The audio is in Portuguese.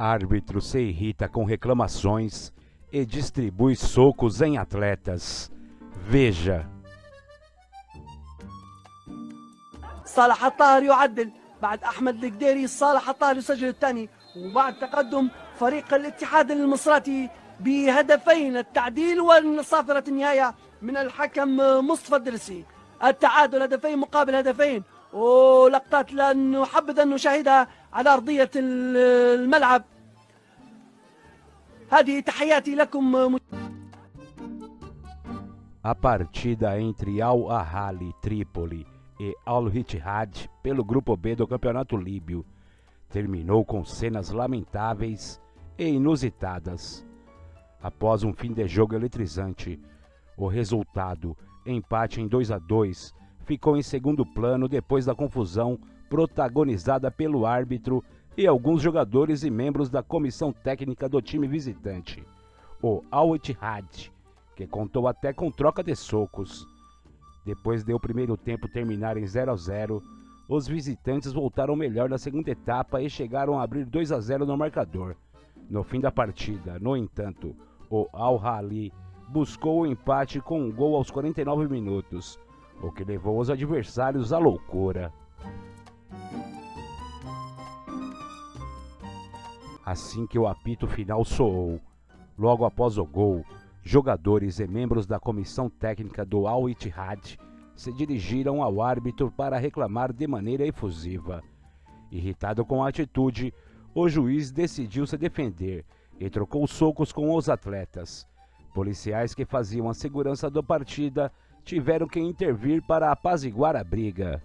Árbitro se irrita com reclamações e distribui socos em atletas. Veja. صالح الطاهر يعدل بعد أحمد القديري صالح الطاهر يسجل الثاني وبعد تقدم فريق الاتحاد المصراتي بهدفين التعديل والصافرة النهاية من الحكم مصطفى الدرسي التعادل هدفين مقابل هدفين ولقطات لن نحبذ أن نشاهدها على أرضية الملعب هذه تحياتي لكم A partida entre Al Ahly Trípoli e Al Ittihad pelo grupo B do Campeonato Líbio terminou com cenas lamentáveis e inusitadas. Após um fim de jogo eletrizante, o resultado, empate em 2 a 2, ficou em segundo plano depois da confusão protagonizada pelo árbitro e alguns jogadores e membros da comissão técnica do time visitante, o Al Ittihad, que contou até com troca de socos. Depois de o primeiro tempo terminar em 0 a 0, os visitantes voltaram melhor na segunda etapa e chegaram a abrir 2 a 0 no marcador. No fim da partida, no entanto, o Al-Hali buscou o empate com um gol aos 49 minutos, o que levou os adversários à loucura. Assim que o apito final soou, logo após o gol, jogadores e membros da comissão técnica do Al Ittihad se dirigiram ao árbitro para reclamar de maneira efusiva. Irritado com a atitude, o juiz decidiu se defender e trocou socos com os atletas. Policiais que faziam a segurança da partida tiveram que intervir para apaziguar a briga.